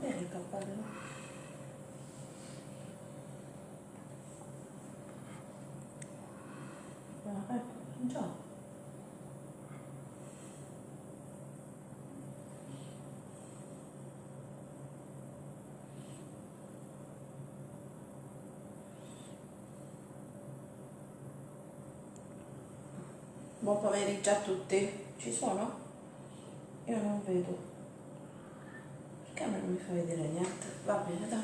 bene cappello ah, ecco Buon pomeriggio a tutti. Ci sono? Io non vedo. Perché a me non mi fa vedere niente? Va bene, dai.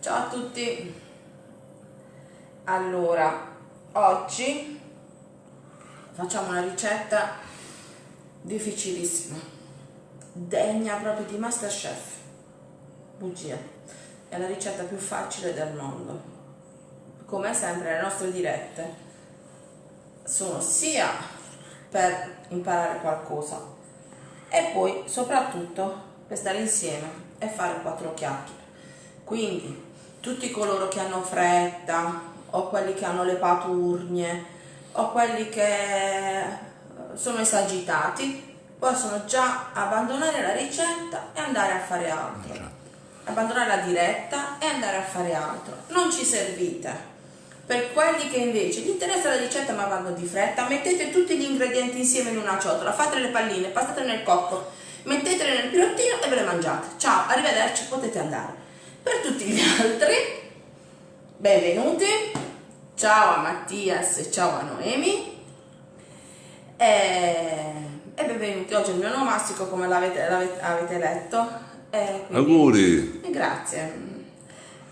Ciao a tutti. Allora, oggi facciamo una ricetta difficilissima, degna proprio di Masterchef. Bugia. È la ricetta più facile del mondo. Come sempre le nostre dirette sono sia per imparare qualcosa e poi soprattutto per stare insieme e fare quattro chiacchiere. Quindi tutti coloro che hanno fretta o quelli che hanno le paturnie o quelli che sono esagitati possono già abbandonare la ricetta e andare a fare altro. Abbandonare la diretta e andare a fare altro. Non ci servite per quelli che invece gli interessa la ricetta ma vanno di fretta, mettete tutti gli ingredienti insieme in una ciotola, fate le palline, passatele nel cocco, mettetele nel pirottino e ve le mangiate. Ciao, arrivederci, potete andare. Per tutti gli altri, benvenuti. Ciao a Mattias e ciao a Noemi. E, e benvenuti, oggi è il mio nomastico come l'avete, avete letto. E quindi, Auguri! Grazie.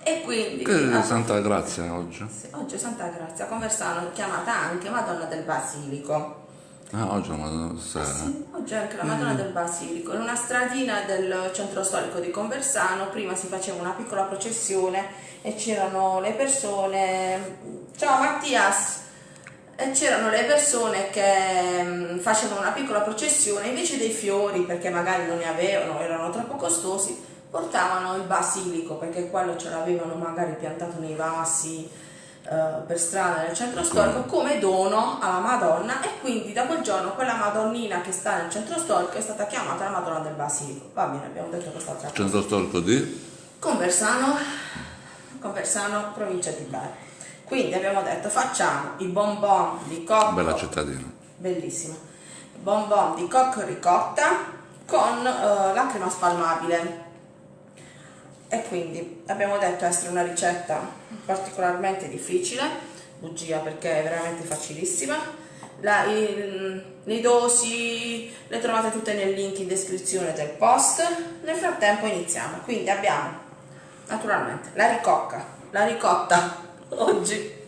E quindi... Che è Santa Grazia oggi? Sì, oggi è Santa Grazia, Conversano, chiamata anche Madonna del Basilico. Ah, oggi la Madonna sera. Sì, oggi è anche la Madonna mm. del Basilico. In una stradina del centro storico di Conversano, prima si faceva una piccola processione e c'erano le persone... Ciao Mattias! E c'erano le persone che mm, facevano una piccola processione invece dei fiori, perché magari non ne avevano, erano troppo costosi, portavano il basilico perché quello ce l'avevano magari piantato nei vasi eh, per strada nel centro storico come dono alla Madonna e quindi da quel giorno quella Madonnina che sta nel centro storico è stata chiamata la Madonna del Basilico. Va bene, abbiamo detto quest'altra cosa. Centro storico di? Conversano, Conversano, provincia di Bari. Quindi abbiamo detto facciamo i bonbon di cocco. Bella cittadina. Bellissima. Bonbon di cocco ricotta con uh, la crema spalmabile e quindi abbiamo detto essere una ricetta particolarmente difficile bugia perché è veramente facilissima. La, il, le dosi le trovate tutte nel link in descrizione del post. Nel frattempo iniziamo. Quindi abbiamo naturalmente la ricocca la ricotta oggi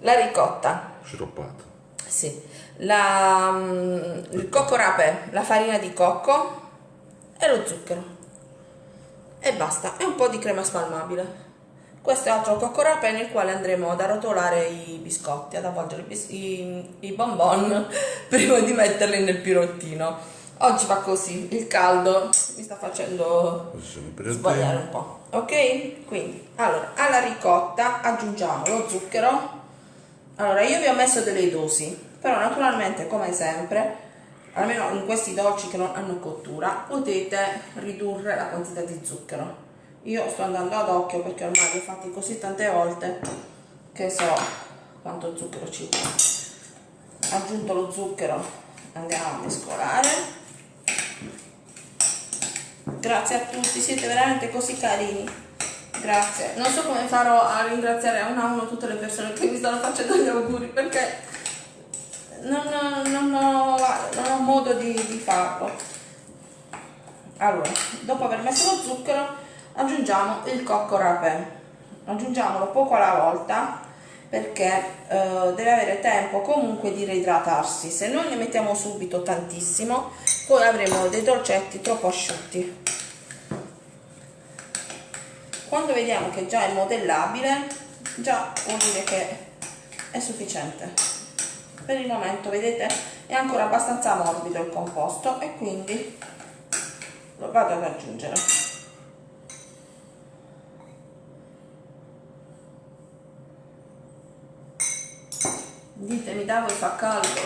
la ricotta. Sciroppata. Sì. La, mm, il cocco rape la farina di cocco e lo zucchero. E basta, e un po' di crema spalmabile. Questo è altro coccorape nel quale andremo ad arrotolare i biscotti, ad avvolgere i, i, i bonbon prima di metterli nel pirottino. Oggi va così, il caldo mi sta facendo sbagliare un po'. Ok? Quindi, allora, alla ricotta aggiungiamo lo zucchero. Allora, io vi ho messo delle dosi, però naturalmente, come sempre, almeno in questi dolci che non hanno cottura potete ridurre la quantità di zucchero io sto andando ad occhio perché ormai li ho fatti così tante volte che so quanto zucchero ci vuole. Aggiunto lo zucchero. Andiamo a mescolare. Grazie a tutti siete veramente così carini. Grazie. Non so come farò a ringraziare a uno a uno tutte le persone che mi stanno facendo gli auguri perché non, non, ho, non ho modo di, di farlo. Allora dopo aver messo lo zucchero aggiungiamo il cocco rapè aggiungiamolo poco alla volta perché eh, deve avere tempo comunque di reidratarsi. Se noi ne mettiamo subito tantissimo poi avremo dei dolcetti troppo asciutti. Quando vediamo che già è modellabile già vuol dire che è sufficiente. Per il momento vedete è ancora abbastanza morbido il composto e quindi lo vado ad aggiungere ditemi da voi fa caldo?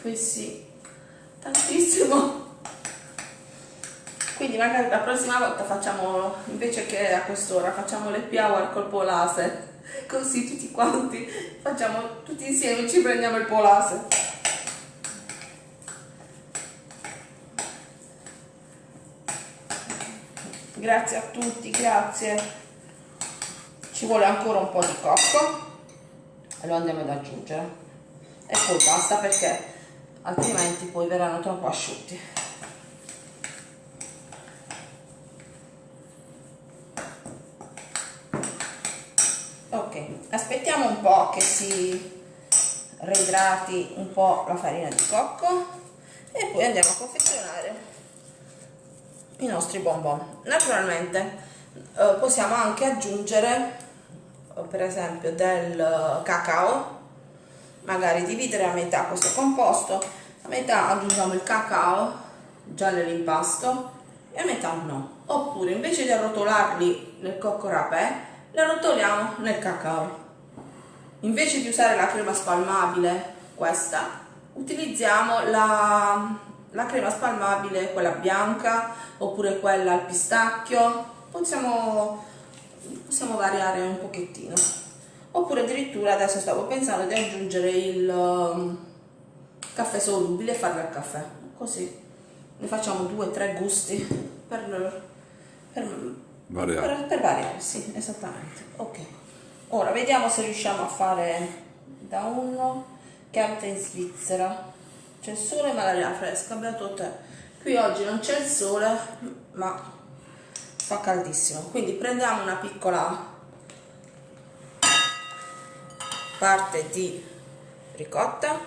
Qui sì. Tantissimo. Quindi magari la prossima volta facciamo invece che a quest'ora facciamo le piau al colpo laser così tutti quanti facciamo tutti insieme ci prendiamo il polase. Grazie a tutti grazie. Ci vuole ancora un po' di cocco lo andiamo ad aggiungere. E poi basta perché altrimenti poi verranno troppo asciutti. Ok aspettiamo un po' che si reidrati un po' la farina di cocco e poi andiamo a confezionare i nostri bonbon. Naturalmente eh, possiamo anche aggiungere per esempio del cacao magari dividere a metà questo composto a metà aggiungiamo il cacao già nell'impasto e a metà no. Oppure invece di arrotolarli nel cocco rapè le arrotoliamo nel cacao. Invece di usare la crema spalmabile questa utilizziamo la, la crema spalmabile quella bianca oppure quella al pistacchio. Possiamo, possiamo variare un pochettino. Oppure addirittura adesso stavo pensando di aggiungere il um, caffè solubile e farlo al caffè. Così. Ne facciamo due o tre gusti per, per, variare. Per, per variare sì esattamente. Ok. Ora vediamo se riusciamo a fare da uno che abita in Svizzera. C'è il sole ma l'aria fresca beato te. Qui oggi non c'è il sole ma fa caldissimo quindi prendiamo una piccola parte di ricotta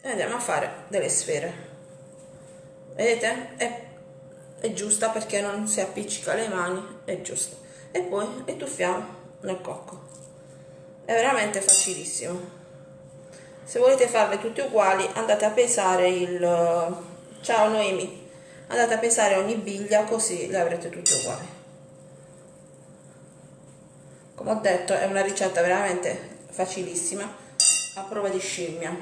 e andiamo a fare delle sfere. Vedete? È, è giusta perché non si appiccica le mani è giusto. E poi le tuffiamo nel cocco. È veramente facilissimo. Se volete farle tutte uguali andate a pesare il ciao Noemi andate a pesare ogni biglia così le avrete tutte uguali. Come ho detto è una ricetta veramente facilissima a prova di scimmia.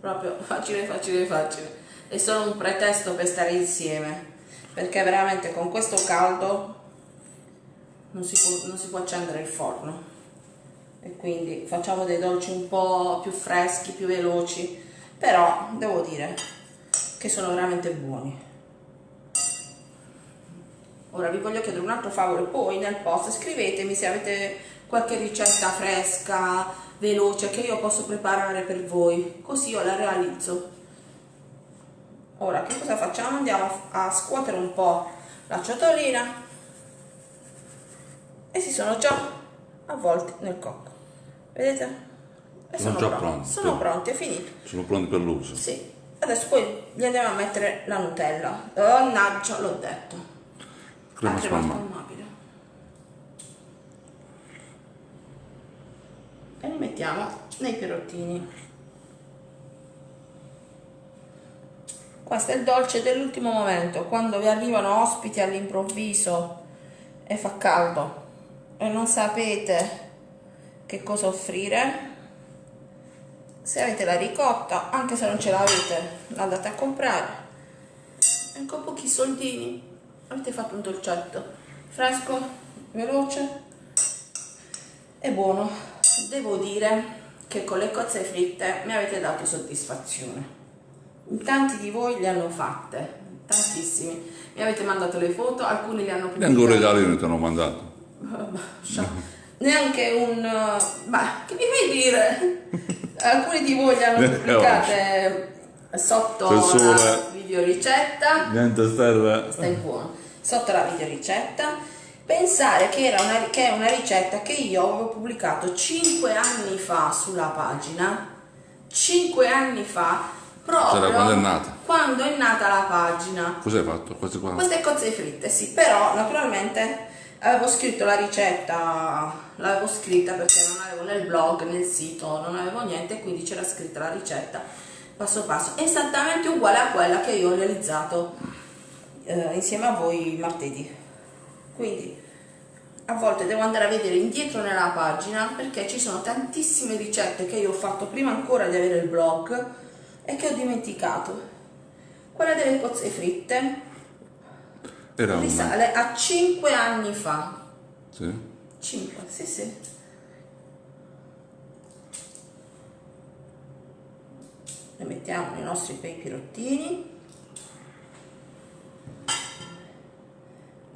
Proprio facile facile facile. È solo un pretesto per stare insieme perché veramente con questo caldo non si può, non si può accendere il forno. E quindi facciamo dei dolci un po' più freschi più veloci però devo dire che sono veramente buoni ora vi voglio chiedere un altro favore poi nel post scrivetemi se avete qualche ricetta fresca veloce che io posso preparare per voi. Così io la realizzo. Ora che cosa facciamo? Andiamo a scuotere un po la ciotolina. E si sono già avvolti nel cocco. Vedete? E sono, sono già pronti. sono per... pronti, è finito. Sono pronti per l'uso. Sì. Adesso poi gli andiamo a mettere la nutella. Naggio l'ho detto crema spalmabile e li mettiamo nei pirottini questo è il dolce dell'ultimo momento quando vi arrivano ospiti all'improvviso e fa caldo. E non sapete che cosa offrire. Se avete la ricotta anche se non ce l'avete andate a comprare. E con pochi soldini avete fatto un dolcetto fresco veloce e buono devo dire che con le cozze fritte mi avete dato soddisfazione. Tanti di voi le hanno fatte, tantissimi. Mi avete mandato le foto, alcuni le hanno pubblicate. Neanche un regalino ti hanno mandato. Neanche un... Ma che mi fai dire? alcuni di voi le hanno pubblicate sotto la videoricetta. Niente serve. Stai buono. Sotto la videoricetta pensare che, era una, che è una ricetta che io avevo pubblicato 5 anni fa sulla pagina 5 anni fa proprio quando è nata quando è nata la pagina cos'hai fatto? queste qua? queste cozze fritte sì però naturalmente avevo scritto la ricetta l'avevo scritta perché non avevo nel blog nel sito non avevo niente quindi c'era scritta la ricetta passo passo esattamente uguale a quella che io ho realizzato eh, insieme a voi martedì quindi a volte devo andare a vedere indietro nella pagina perché ci sono tantissime ricette che io ho fatto prima ancora di avere il blog e che ho dimenticato quella delle cozze fritte Era una. risale a 5 anni fa. Sì. 5, sì sì. Ne mettiamo i nostri bei pirottini.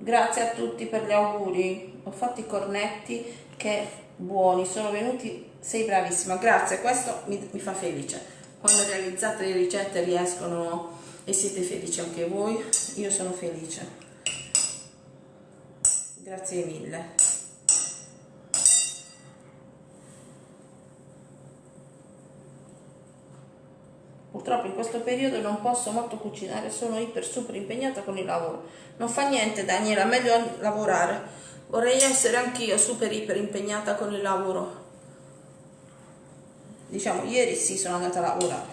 Grazie a tutti per gli auguri. Ho fatto i cornetti che buoni, sono venuti, sei bravissima. Grazie, questo mi, mi fa felice. Quando realizzate le ricette riescono e siete felici anche voi, io sono felice. Grazie mille. Purtroppo in questo periodo non posso molto cucinare, sono iper super impegnata con il lavoro. Non fa niente Daniela, meglio lavorare. Vorrei essere anch'io super iper impegnata con il lavoro. Diciamo, ieri sì sono andata a lavorare.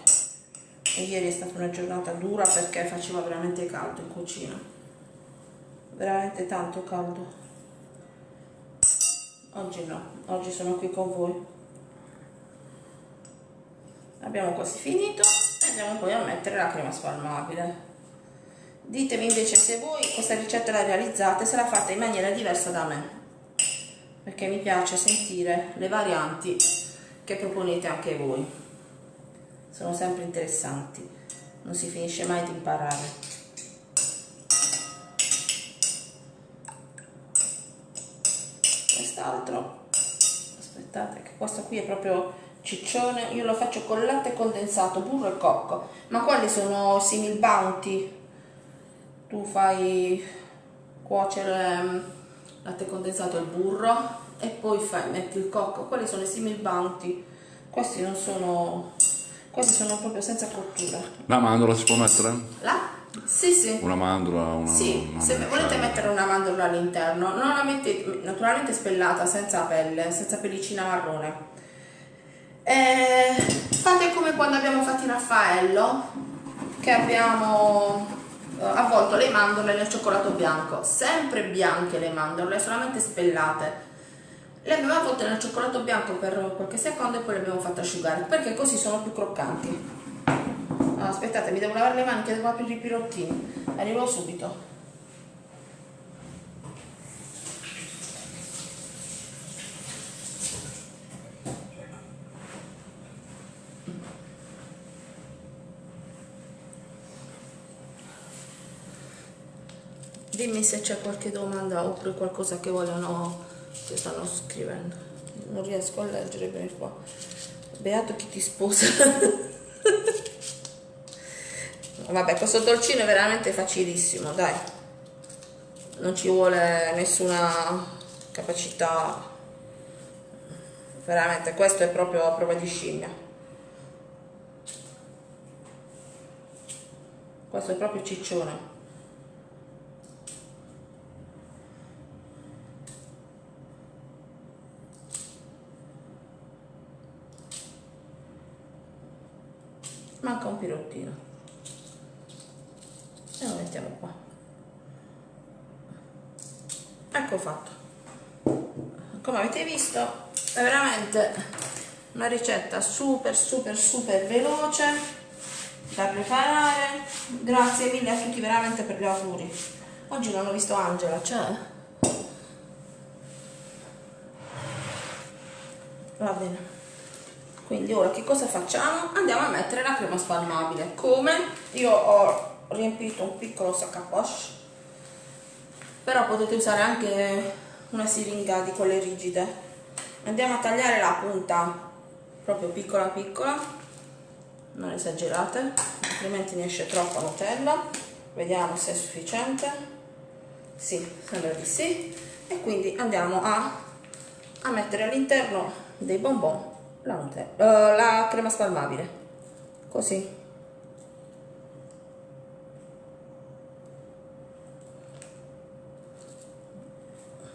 E ieri è stata una giornata dura perché faceva veramente caldo in cucina. Veramente tanto caldo. Oggi no, oggi sono qui con voi. Abbiamo quasi finito andiamo poi a mettere la crema spalmabile. Ditemi invece se voi questa ricetta la realizzate, se la fate in maniera diversa da me, perché mi piace sentire le varianti che proponete anche voi. Sono sempre interessanti, non si finisce mai di imparare. Quest'altro, aspettate che questo qui è proprio ciccione, io lo faccio con latte condensato, burro e cocco, ma quelli sono simil bounty, tu fai cuocere mm, latte condensato e burro e poi fai, metti il cocco, quelli sono i simil bounty, questi non sono, questi sono proprio senza cottura. La mandorla si può mettere? Là? Sì, sì. Una mandorla, una. Sì, una se volete mettere una mandorla all'interno, non la mettete naturalmente spellata, senza pelle, senza pellicina marrone. Eh, fate come quando abbiamo fatto il Raffaello, che abbiamo eh, avvolto le mandorle nel cioccolato bianco, sempre bianche le mandorle, solamente spellate. Le abbiamo avvolte nel cioccolato bianco per qualche secondo e poi le abbiamo fatte asciugare, perché così sono più croccanti. Ah, aspettate, mi devo lavare le mani che devo aprire i pirottini. Arrivo subito. Dimmi se c'è qualche domanda oppure qualcosa che vogliono, che stanno scrivendo. Non riesco a leggere bene qua. Beato chi ti sposa. Vabbè, questo dolcino è veramente facilissimo, dai. Non ci vuole nessuna capacità. Veramente, questo è proprio a prova di scimmia. Questo è proprio ciccione. Manca un pirottino. E lo mettiamo qua. Ecco fatto. Come avete visto è veramente una ricetta super super super veloce da preparare. Grazie mille a tutti veramente per gli auguri. Oggi non ho visto Angela c'è? va bene quindi ora che cosa facciamo? Andiamo a mettere la crema spalmabile. Come? Io ho riempito un piccolo sac à poche, però potete usare anche una siringa di quelle rigide. Andiamo a tagliare la punta proprio piccola piccola, non esagerate, altrimenti ne esce troppa Nutella. Vediamo se è sufficiente. Sì, sembra di sì. E quindi andiamo a, a mettere all'interno dei bonbon la, uh, la crema spalmabile. Così.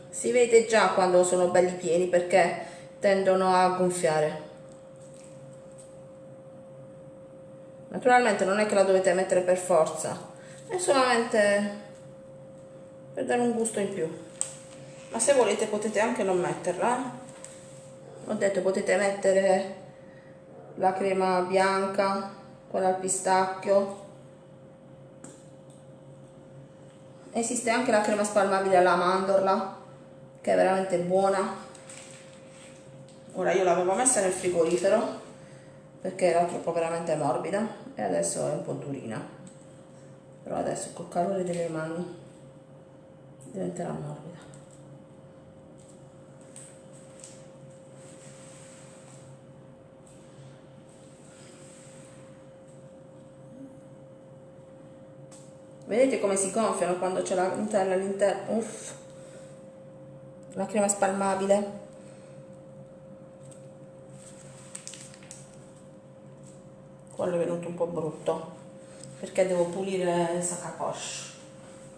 Si vede già quando sono belli pieni perché tendono a gonfiare. Naturalmente non è che la dovete mettere per forza è solamente per dare un gusto in più. Ma se volete potete anche non metterla eh ho detto potete mettere la crema bianca quella al pistacchio. Esiste anche la crema spalmabile alla mandorla che è veramente buona. Ora io l'avevo messa nel frigorifero perché era troppo veramente morbida e adesso è un po' durina. Però adesso col calore delle mani diventerà morbida vedete come si gonfiano quando c'è la Nutella all'interno? Uff. La crema spalmabile. Quello è venuto un po' brutto perché devo pulire il sac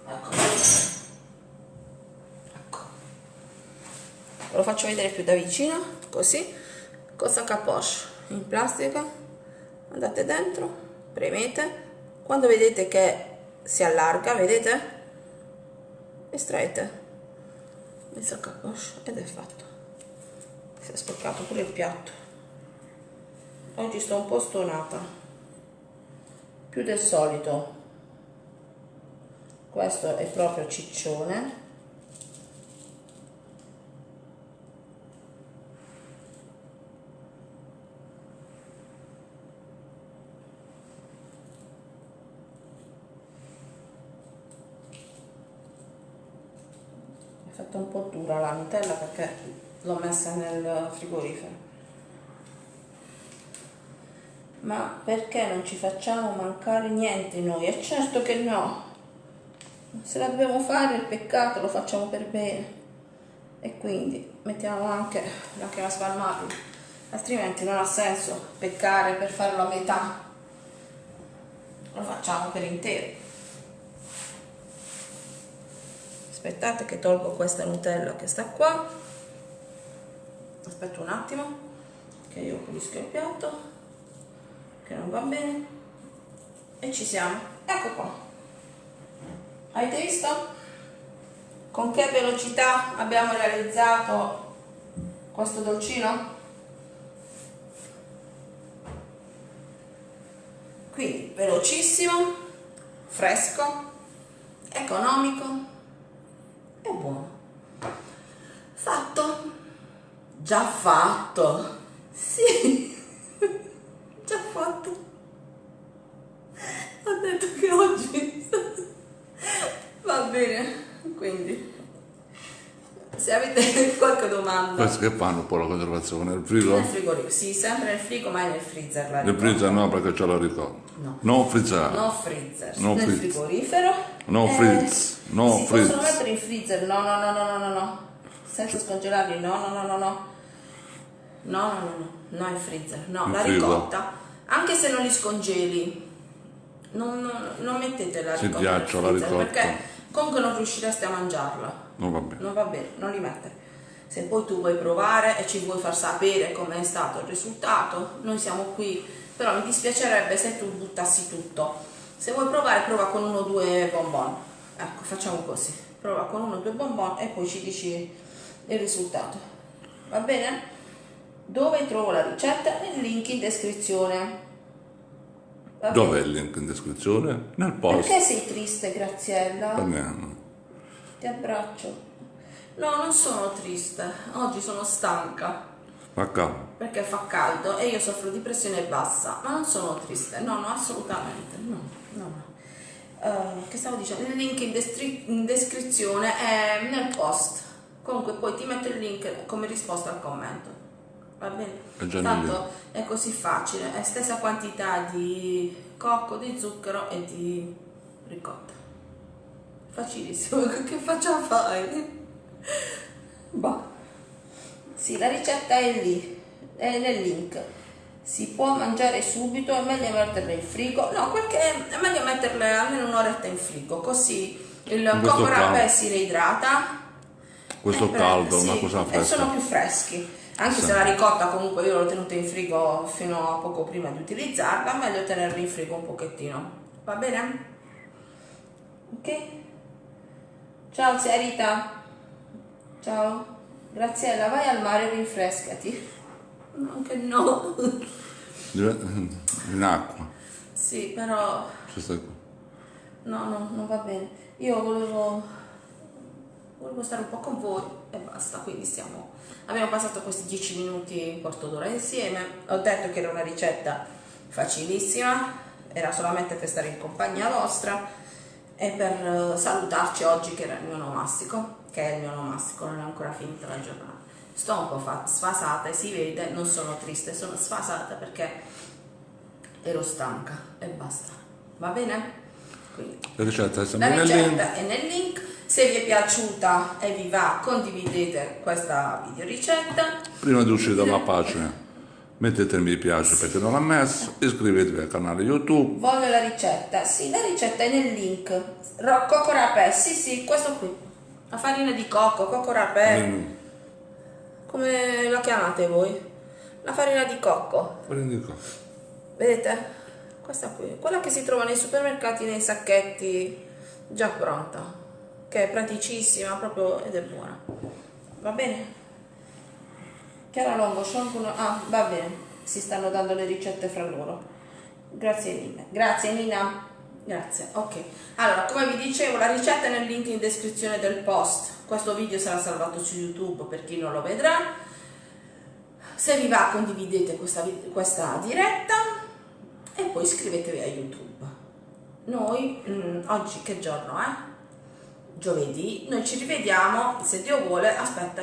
ecco. Ecco. Ve lo faccio vedere più da vicino così con sac in plastica. Andate dentro premete. Quando vedete che si allarga vedete? Estraete il sac ed è fatto si è sporcato pure il piatto. Oggi sto un po' stonata. Più del solito. Questo è proprio ciccione fatta un po' dura la Nutella perché l'ho messa nel frigorifero. Ma perché non ci facciamo mancare niente noi? E certo che no. Se la dobbiamo fare il peccato lo facciamo per bene. E quindi mettiamo anche la spalmabile altrimenti non ha senso peccare per farlo a metà. Lo facciamo per intero aspettate che tolgo questa Nutella che sta qua. Aspetto un attimo che io pulisco il piatto che non va bene. E ci siamo. Ecco qua. Avete visto? Con che velocità abbiamo realizzato questo dolcino? Quindi velocissimo fresco economico è buono. Fatto. Già fatto. Sì. Già fatto. Ho detto che oggi va bene quindi se avete qualche domanda... Questo che fanno poi la conservazione? Nel frigo? Nel frigorifero, sì, sempre nel frigo, ma nel freezer. nel freezer no, perché c'è la ricordo. No. No freezer. No freezer. No nel frizz. frigorifero. No eh, freezer. No si freezer. possono mettere in freezer, no, no, no, no, no, no. Senza scongelarli, no, no, no, no, no. No, no, no, no, in freezer. No, in la frigo. ricotta, anche se non li scongeli, non, non, non mettetela ricotta. Si ghiaccia la ricotta. Perché comunque non riuscireste a mangiarla, non va bene non va bene, non li mettere. Se poi tu vuoi provare e ci vuoi far sapere com'è stato il risultato, noi siamo qui, però mi dispiacerebbe se tu buttassi tutto. Se vuoi provare, prova con uno o due bonbon. Ecco, facciamo così. Prova con uno o due bonbon e poi ci dici il risultato. Va bene? Dove trovo la ricetta? Nel link in descrizione. Dov'è bene? il link in descrizione? nel post Perché sei triste, Graziella? Parliamo. Ti abbraccio. No, non sono triste. Oggi sono stanca fa caldo perché fa caldo e io soffro di pressione bassa, ma non sono triste. No, no, assolutamente. No, no, no. Eh, che stavo dicendo? Il link in, destri- in descrizione è nel post. Comunque poi ti metto il link come risposta al commento. Va bene? Tanto è così facile, è stessa quantità di cocco, di zucchero e di ricotta. Facilissimo, che faccia fai? Bah. Sì, la ricetta è lì, è nel link. Si può mangiare subito, è meglio metterle in frigo. No, perché è meglio metterle almeno un'oretta in frigo, così il cocco rapè si reidrata. questo Eh, caldo sì, una cosa E fresca sono più freschi. Anche Sì. se la ricotta comunque io l'ho tenuta in frigo fino a poco prima di utilizzarla, meglio tenerla in frigo un pochettino. Va bene? Ok? Ciao zia Rita. Ciao. Graziella, vai al mare e rinfrescati. Anche no. in acqua sì, però. No, no, non va bene. Io volevo, volevo stare un po' con voi e basta, quindi stiamo... Abbiamo passato questi 10 minuti, un quarto d'ora insieme. Ho detto che era una ricetta facilissima, era solamente per stare in compagnia vostra e per eh, salutarci oggi che era il mio nomastico, che è il mio nomastico, non è ancora finita la giornata. Sto un po' sfasata e si vede, non sono triste, sono sfasata perché ero stanca e basta. Va bene? Quindi, la ricetta, la ricetta è nel link. Se vi è piaciuta e vi va, condividete questa video ricetta. Prima di uscire dalla pagina, mettete mi piace perché non l'ha messo, iscrivetevi al canale YouTube. Voglio la ricetta. Sì, la ricetta è nel link. Cocco rapè, sì, sì, questo qui. La farina di cocco, cocco rapè. Mm. Come la chiamate voi? La farina di cocco. Farina di cocco. Vedete? questa qui, quella che si trova nei supermercati nei sacchetti già pronta, che è praticissima proprio ed è buona. Va bene? Chiara Longo, sciolgono, ah va bene, si stanno dando le ricette fra loro. Grazie Nina. Grazie Nina. Grazie, ok. Allora, come vi dicevo, la ricetta è nel link in descrizione del post. Questo video sarà salvato su YouTube per chi non lo vedrà. Se vi va condividete questa, questa diretta e poi iscrivetevi a YouTube. Noi, mh, mm, oggi che giorno è? Giovedì, noi ci rivediamo, se Dio vuole, aspetta,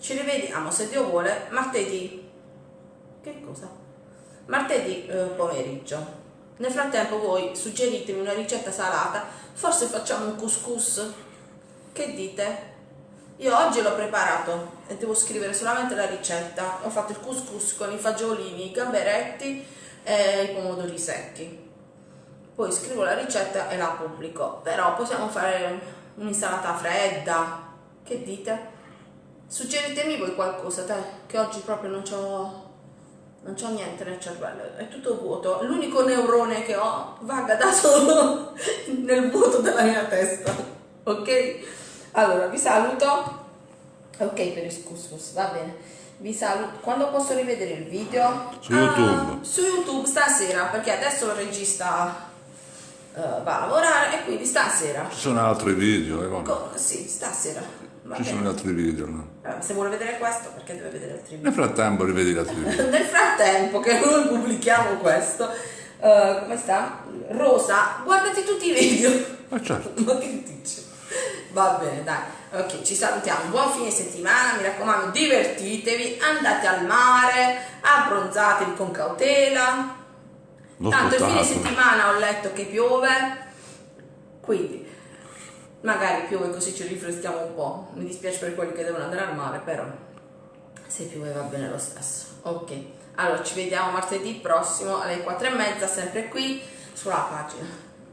ci rivediamo, se Dio vuole, martedì. Che cosa? Martedì eh, pomeriggio. Nel frattempo voi suggeritemi una ricetta salata, forse facciamo un couscous. Che dite? Io oggi l'ho preparato e devo scrivere solamente la ricetta. Ho fatto il couscous con i fagiolini, i gamberetti e i pomodori secchi. Poi scrivo la ricetta e la pubblico, però possiamo fare un'insalata fredda, che dite? Suggeritemi voi qualcosa, te, che oggi proprio non c'ho non c'ho niente nel cervello, è tutto vuoto. L'unico neurone che ho vaga da solo nel vuoto della mia testa. Ok? Allora, vi saluto. Ok per il couscous, va bene vi saluto. Quando posso rivedere il video? Su YouTube. Uh, su YouTube stasera, perché adesso il regista uh, va a lavorare e quindi stasera. Ci sono altri video, eh, Co- sì, stasera. Va Ci bene. sono altri video, no? Uh, se vuole vedere questo, perché deve vedere altri video? Nel frattempo rivedi gli altri video. Nel frattempo che noi pubblichiamo questo, uh, come sta? Rosa, guardati tutti i video. Ma certo. Ma che dici? Va bene, dai. Ok, ci salutiamo. Buon fine settimana, mi raccomando, divertitevi, andate al mare, abbronzatevi con cautela. L'ho Tanto il fine settimana ho letto che piove, quindi magari piove così ci rifreschiamo un po'. Mi dispiace per quelli che devono andare al mare, però se piove va bene lo stesso. Ok, allora ci vediamo martedì prossimo alle 4 e mezza, sempre qui sulla pagina.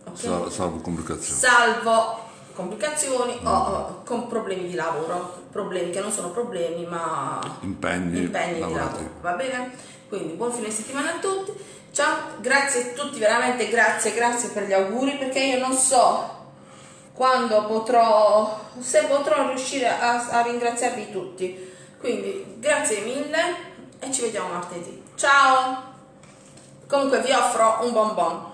Okay? Salvo complicazioni. Salvo complicazioni o, o, con problemi di lavoro, problemi che non sono problemi ma impegni, impegni di lavoro, va bene? Quindi buon fine settimana a tutti, ciao, grazie a tutti, veramente grazie, grazie per gli auguri perché io non so quando potrò, se potrò riuscire a, a ringraziarvi tutti, quindi grazie mille e ci vediamo martedì, ciao! Comunque vi offro un bonbon,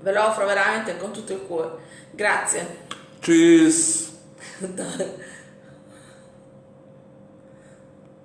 ve lo offro veramente con tutto il cuore, grazie. Tschüss.